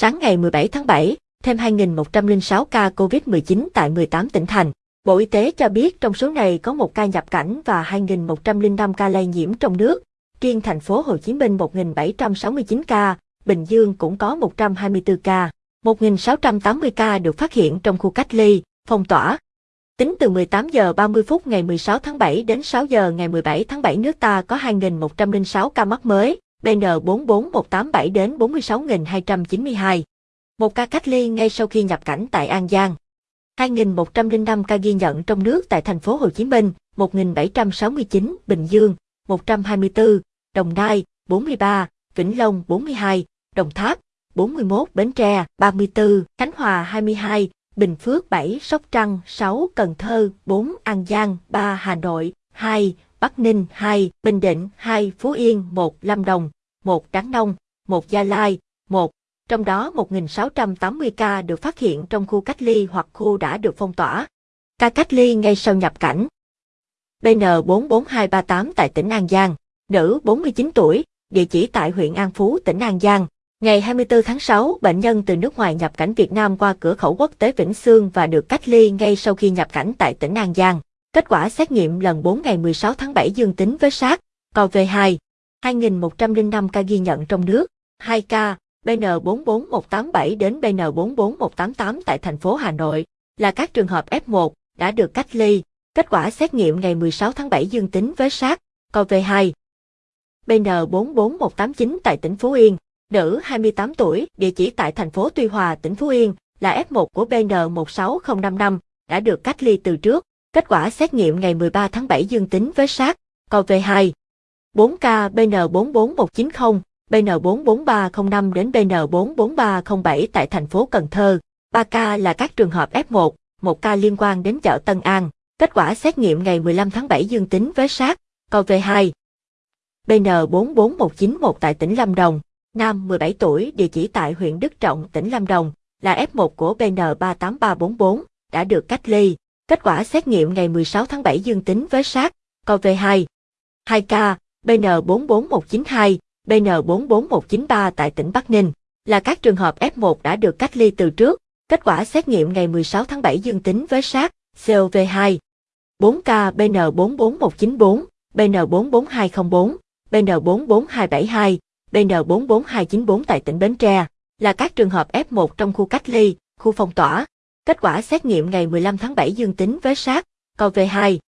Sáng ngày 17 tháng 7, thêm 2.106 ca COVID-19 tại 18 tỉnh thành. Bộ Y tế cho biết trong số này có một ca nhập cảnh và 2.105 ca lây nhiễm trong nước. Riêng thành phố Hồ Chí Minh 1.769 ca, Bình Dương cũng có 124 ca. 1.680 ca được phát hiện trong khu cách ly, phong tỏa. Tính từ 18 giờ 30 phút ngày 16 tháng 7 đến 6 giờ ngày 17 tháng 7 nước ta có 2.106 ca mắc mới, BN44187 đến 46.292. Một ca cách ly ngay sau khi nhập cảnh tại An Giang. 2.105 ca ghi nhận trong nước tại thành phố Hồ Chí Minh, 1.769, Bình Dương, 124, Đồng Nai, 43, Vĩnh Long 42, Đồng Tháp, 41, Bến Tre, 34, Khánh Hòa 22, Bình Phước 7, Sóc Trăng 6, Cần Thơ 4, An Giang 3, Hà Nội 2, Bắc Ninh 2, Bình Định 2, Phú Yên 1, Lâm Đồng một Đắk Nông một Gia Lai một, Trong đó 1.680 ca được phát hiện trong khu cách ly hoặc khu đã được phong tỏa. Ca cách ly ngay sau nhập cảnh. BN44238 tại tỉnh An Giang, nữ 49 tuổi, địa chỉ tại huyện An Phú, tỉnh An Giang. Ngày 24 tháng 6, bệnh nhân từ nước ngoài nhập cảnh Việt Nam qua cửa khẩu quốc tế Vĩnh Sương và được cách ly ngay sau khi nhập cảnh tại tỉnh An Giang. Kết quả xét nghiệm lần 4 ngày 16 tháng 7 dương tính với SARS, CoV-2. 2.105 ca ghi nhận trong nước, 2 ca, BN44187 đến BN44188 tại thành phố Hà Nội, là các trường hợp F1 đã được cách ly. Kết quả xét nghiệm ngày 16 tháng 7 dương tính với SARS, CoV-2. BN44189 tại tỉnh Phú Yên, nữ 28 tuổi, địa chỉ tại thành phố Tuy Hòa, tỉnh Phú Yên, là F1 của BN16055, đã được cách ly từ trước. Kết quả xét nghiệm ngày 13 tháng 7 dương tính với SARS, CoV-2. 4 ca BN44190, BN44305 đến BN44307 tại thành phố Cần Thơ. 3 ca là các trường hợp F1, 1 ca liên quan đến chợ Tân An. Kết quả xét nghiệm ngày 15 tháng 7 dương tính với SARS, CoV-2. BN44191 tại tỉnh Lâm Đồng, nam 17 tuổi, địa chỉ tại huyện Đức Trọng, tỉnh Lâm Đồng, là F1 của BN38344, đã được cách ly. Kết quả xét nghiệm ngày 16 tháng 7 dương tính với SARS, CoV-2. 2 ca, BN44192, BN44193 tại tỉnh Bắc Ninh, là các trường hợp F1 đã được cách ly từ trước. Kết quả xét nghiệm ngày 16 tháng 7 dương tính với SARS, CoV-2. 4 ca BN44194, BN44204, BN44272, BN44294 tại tỉnh Bến Tre, là các trường hợp F1 trong khu cách ly, khu phong tỏa. Kết quả xét nghiệm ngày 15 tháng 7 dương tính với SARS, CoV-2.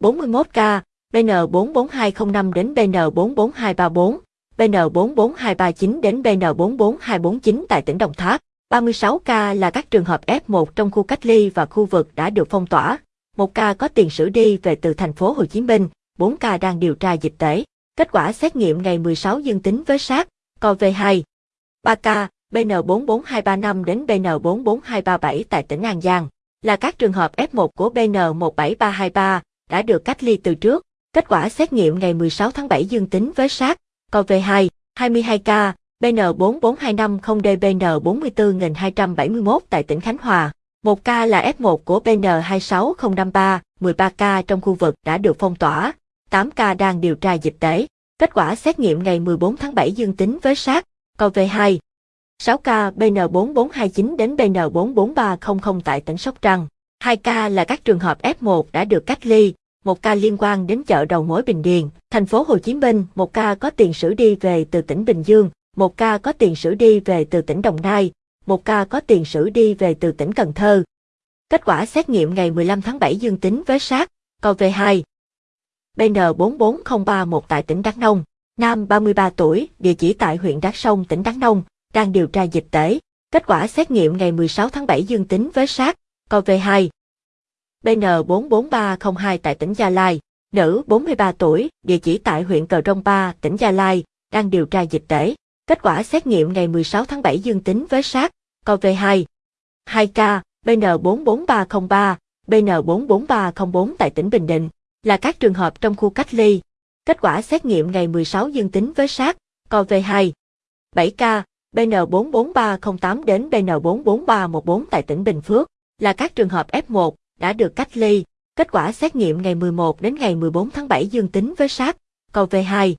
41 ca, BN44205 đến BN44234, BN44239 đến BN44249 tại tỉnh Đồng Tháp. 36 ca là các trường hợp F1 trong khu cách ly và khu vực đã được phong tỏa. Một ca có tiền sử đi về từ thành phố Hồ Chí Minh, 4 ca đang điều tra dịch tễ. Kết quả xét nghiệm ngày 16 dương tính với SARS, CoV-2. 3 ca, BN44235 đến BN44237 tại tỉnh An Giang, là các trường hợp F1 của BN17323, đã được cách ly từ trước. Kết quả xét nghiệm ngày 16 tháng 7 dương tính với SARS, CoV-2, 22 ca, BN44250DBN44271 tại tỉnh Khánh Hòa. Một ca là F1 của BN26053, 13 ca trong khu vực đã được phong tỏa, 8 ca đang điều tra dịch tễ. Kết quả xét nghiệm ngày 14 tháng 7 dương tính với SARS, CoV-2. 6 ca BN4429 đến BN44300 tại tỉnh Sóc Trăng. 2 ca là các trường hợp F1 đã được cách ly, một ca liên quan đến chợ đầu mối Bình Điền, thành phố Hồ Chí Minh, một ca có tiền sử đi về từ tỉnh Bình Dương, một ca có tiền sử đi về từ tỉnh Đồng Nai, một ca có tiền sử đi về từ tỉnh Cần Thơ. Kết quả xét nghiệm ngày 15 tháng 7 dương tính với SARS, CoV-2. BN44031 tại tỉnh Đắk Nông, nam 33 tuổi, địa chỉ tại huyện Đắk Sông, tỉnh Đắk Nông, đang điều tra dịch tễ. Kết quả xét nghiệm ngày 16 tháng 7 dương tính với SARS, CoV-2. BN44302 tại tỉnh Gia Lai, nữ 43 tuổi, địa chỉ tại huyện Cờ Rông Ba, tỉnh Gia Lai, đang điều tra dịch tễ. Kết quả xét nghiệm ngày 16 tháng 7 dương tính với SARS, CoV-2. 2 ca, BN44303, BN44304 tại tỉnh Bình Định, là các trường hợp trong khu cách ly. Kết quả xét nghiệm ngày 16 dương tính với SARS, CoV-2. 7 ca, BN44308 đến BN44314 tại tỉnh Bình Phước, là các trường hợp F1 đã được cách ly. Kết quả xét nghiệm ngày 11 đến ngày 14 tháng 7 dương tính với SARS, CoV-2.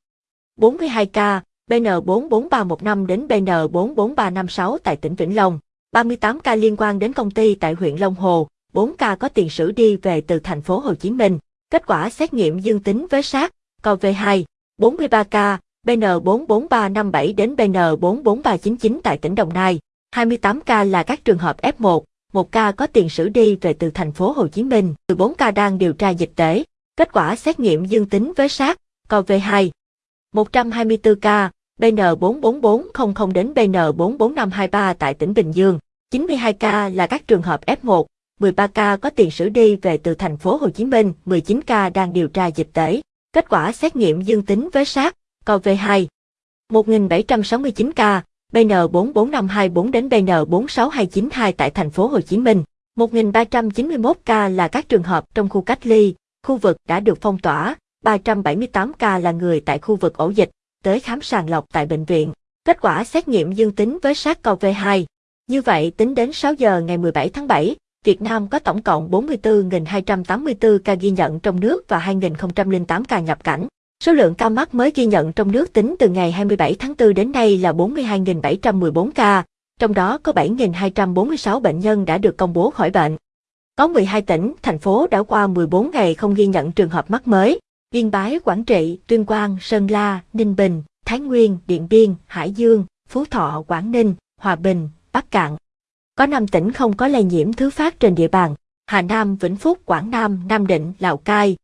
42 ca, BN44315 đến BN44356 tại tỉnh Vĩnh Long, 38 ca liên quan đến công ty tại huyện Long Hồ, 4 ca có tiền sử đi về từ thành phố Hồ Chí Minh. Kết quả xét nghiệm dương tính với SARS, CoV-2, 43 ca, BN44357 đến BN44399 tại tỉnh Đồng Nai. 28 ca là các trường hợp F1, một ca có tiền sử đi về từ thành phố Hồ Chí Minh, 14 ca đang điều tra dịch tễ. Kết quả xét nghiệm dương tính với SARS, CoV-2. 124 ca, BN44400 đến BN44523 tại tỉnh Bình Dương. 92 ca là các trường hợp F1, 13 ca có tiền sử đi về từ thành phố Hồ Chí Minh, 19 ca đang điều tra dịch tễ. Kết quả xét nghiệm dương tính với SARS, CoV-2. 1.769 ca, BN44524 đến BN46292 tại thành phố Hồ Chí Minh. 1.391 ca là các trường hợp trong khu cách ly, khu vực đã được phong tỏa, 378 ca là người tại khu vực ổ dịch, tới khám sàng lọc tại bệnh viện. Kết quả xét nghiệm dương tính với SARS-CoV-2. Như vậy, tính đến 6 giờ ngày 17 tháng 7, Việt Nam có tổng cộng 44.284 ca ghi nhận trong nước và 2.008 ca nhập cảnh. Số lượng ca mắc mới ghi nhận trong nước tính từ ngày 27 tháng 4 đến nay là 42.714 ca, trong đó có 7.246 bệnh nhân đã được công bố khỏi bệnh. Có 12 tỉnh, thành phố đã qua 14 ngày không ghi nhận trường hợp mắc mới. Yên Bái, Quảng Trị, Tuyên Quang, Sơn La, Ninh Bình, Thái Nguyên, Điện Biên, Hải Dương, Phú Thọ, Quảng Ninh, Hòa Bình, Bắc Cạn. Có 5 tỉnh không có lây nhiễm thứ phát trên địa bàn, Hà Nam, Vĩnh Phúc, Quảng Nam, Nam Định, Lào Cai.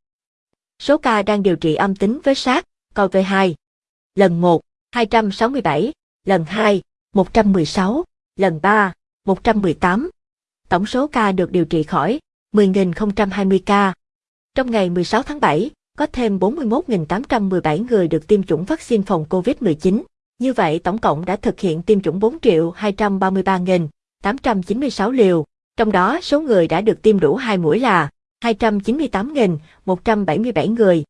Số ca đang điều trị âm tính với SARS, CoV-2. Lần 1, 267, lần 2, 116, lần 3, 118. Tổng số ca được điều trị khỏi, 10.020 ca. Trong ngày 16 tháng 7, có thêm 41.817 người được tiêm chủng vaccine phòng COVID-19. Như vậy tổng cộng đã thực hiện tiêm chủng 4.233.896 liều, trong đó số người đã được tiêm đủ 2 mũi là 298.177 người.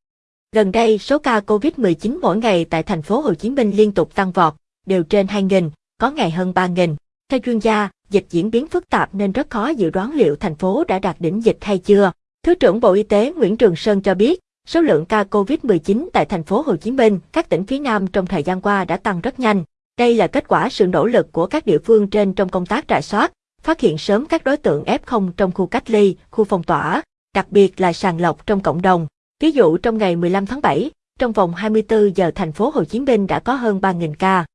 Gần đây, số ca COVID-19 mỗi ngày tại thành phố Hồ Chí Minh liên tục tăng vọt, đều trên 2.000, có ngày hơn 3.000. Theo chuyên gia, dịch diễn biến phức tạp nên rất khó dự đoán liệu thành phố đã đạt đỉnh dịch hay chưa. Thứ trưởng Bộ Y tế Nguyễn Trường Sơn cho biết, số lượng ca COVID-19 tại thành phố Hồ Chí Minh, các tỉnh phía Nam trong thời gian qua đã tăng rất nhanh. Đây là kết quả sự nỗ lực của các địa phương trên trong công tác rà soát, phát hiện sớm các đối tượng F0 trong khu cách ly, khu phong tỏa, đặc biệt là sàng lọc trong cộng đồng. Ví dụ trong ngày 15 tháng 7, trong vòng 24 giờ thành phố Hồ Chí Minh đã có hơn 3.000 ca.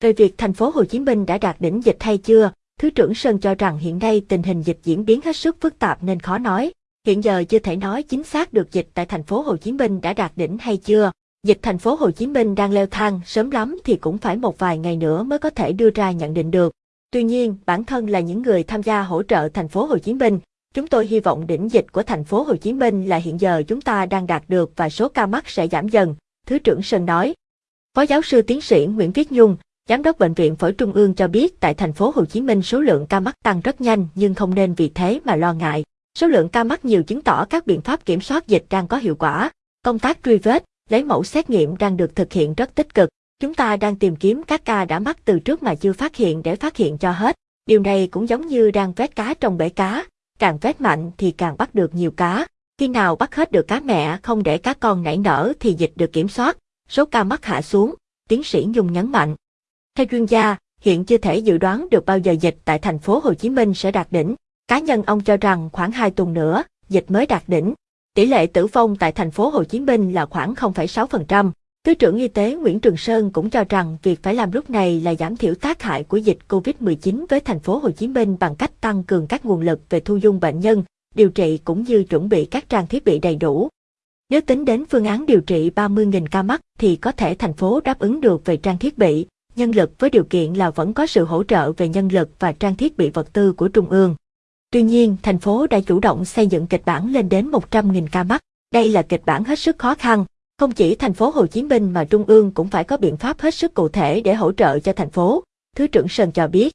Về việc thành phố Hồ Chí Minh đã đạt đỉnh dịch hay chưa, Thứ trưởng Sơn cho rằng hiện nay tình hình dịch diễn biến hết sức phức tạp nên khó nói. Hiện giờ chưa thể nói chính xác được dịch tại thành phố Hồ Chí Minh đã đạt đỉnh hay chưa. Dịch thành phố Hồ Chí Minh đang leo thang, sớm lắm thì cũng phải một vài ngày nữa mới có thể đưa ra nhận định được. Tuy nhiên, bản thân là những người tham gia hỗ trợ thành phố Hồ Chí Minh, chúng tôi hy vọng đỉnh dịch của thành phố Hồ Chí Minh là hiện giờ chúng ta đang đạt được và số ca mắc sẽ giảm dần, Thứ trưởng Sơn nói. Phó giáo sư tiến sĩ Nguyễn Viết Nhung, Giám đốc Bệnh viện Phổi Trung ương cho biết tại thành phố Hồ Chí Minh số lượng ca mắc tăng rất nhanh nhưng không nên vì thế mà lo ngại. Số lượng ca mắc nhiều chứng tỏ các biện pháp kiểm soát dịch đang có hiệu quả. Công tác truy vết, lấy mẫu xét nghiệm đang được thực hiện rất tích cực. Chúng ta đang tìm kiếm các ca đã mắc từ trước mà chưa phát hiện để phát hiện cho hết. Điều này cũng giống như đang vét cá trong bể cá. Càng vét mạnh thì càng bắt được nhiều cá. Khi nào bắt hết được cá mẹ không để cá con nảy nở thì dịch được kiểm soát, số ca mắc hạ xuống, tiến sĩ Nhung nhấn mạnh. Theo chuyên gia, hiện chưa thể dự đoán được bao giờ dịch tại thành phố Hồ Chí Minh sẽ đạt đỉnh. Cá nhân ông cho rằng khoảng 2 tuần nữa, dịch mới đạt đỉnh. Tỷ lệ tử vong tại thành phố Hồ Chí Minh là khoảng 0,6%. Thứ trưởng Y tế Nguyễn Trường Sơn cũng cho rằng việc phải làm lúc này là giảm thiểu tác hại của dịch COVID-19 với thành phố Hồ Chí Minh bằng cách tăng cường các nguồn lực về thu dung bệnh nhân, điều trị cũng như chuẩn bị các trang thiết bị đầy đủ. Nếu tính đến phương án điều trị 30.000 ca mắc thì có thể thành phố đáp ứng được về trang thiết bị, nhân lực với điều kiện là vẫn có sự hỗ trợ về nhân lực và trang thiết bị vật tư của Trung ương. Tuy nhiên, thành phố đã chủ động xây dựng kịch bản lên đến 100.000 ca mắc. Đây là kịch bản hết sức khó khăn. Không chỉ thành phố Hồ Chí Minh mà Trung ương cũng phải có biện pháp hết sức cụ thể để hỗ trợ cho thành phố, Thứ trưởng Sơn cho biết.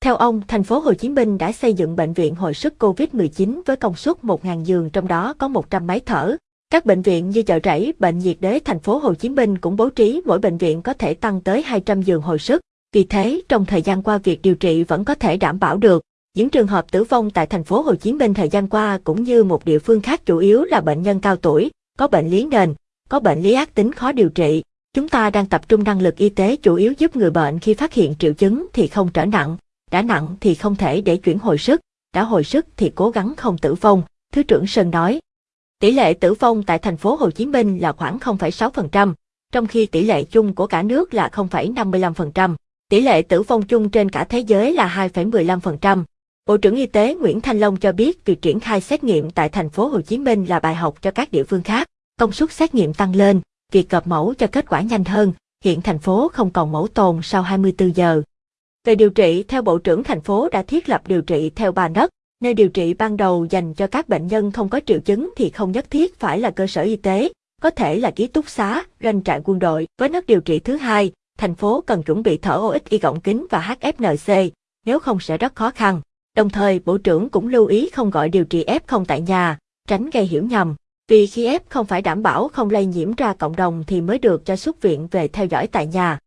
Theo ông, thành phố Hồ Chí Minh đã xây dựng bệnh viện hồi sức COVID-19 với công suất 1.000 giường trong đó có 100 máy thở, các bệnh viện như chợ rẫy, bệnh nhiệt đới thành phố Hồ Chí Minh cũng bố trí mỗi bệnh viện có thể tăng tới 200 giường hồi sức. Vì thế, trong thời gian qua việc điều trị vẫn có thể đảm bảo được. Những trường hợp tử vong tại thành phố Hồ Chí Minh thời gian qua cũng như một địa phương khác chủ yếu là bệnh nhân cao tuổi, có bệnh lý nền, có bệnh lý ác tính khó điều trị. Chúng ta đang tập trung năng lực y tế chủ yếu giúp người bệnh khi phát hiện triệu chứng thì không trở nặng, đã nặng thì không thể để chuyển hồi sức, đã hồi sức thì cố gắng không tử vong, Thứ trưởng Sơn nói. Tỷ lệ tử vong tại thành phố Hồ Chí Minh là khoảng 0,6%, trong khi tỷ lệ chung của cả nước là 0,55%. Tỷ lệ tử vong chung trên cả thế giới là 2,15%. Bộ trưởng Y tế Nguyễn Thanh Long cho biết việc triển khai xét nghiệm tại thành phố Hồ Chí Minh là bài học cho các địa phương khác. Công suất xét nghiệm tăng lên, việc cập mẫu cho kết quả nhanh hơn, hiện thành phố không còn mẫu tồn sau 24 giờ. Về điều trị, theo Bộ trưởng thành phố đã thiết lập điều trị theo ba nấc, nơi điều trị ban đầu dành cho các bệnh nhân không có triệu chứng thì không nhất thiết phải là cơ sở y tế, có thể là ký túc xá, doanh trại quân đội. Với nấc điều trị thứ hai, thành phố cần chuẩn bị thở oxy gọng kính và HFNC, nếu không sẽ rất khó khăn. Đồng thời, Bộ trưởng cũng lưu ý không gọi điều trị F0 tại nhà, tránh gây hiểu nhầm. Vì khi F không phải đảm bảo không lây nhiễm ra cộng đồng thì mới được cho xuất viện về theo dõi tại nhà.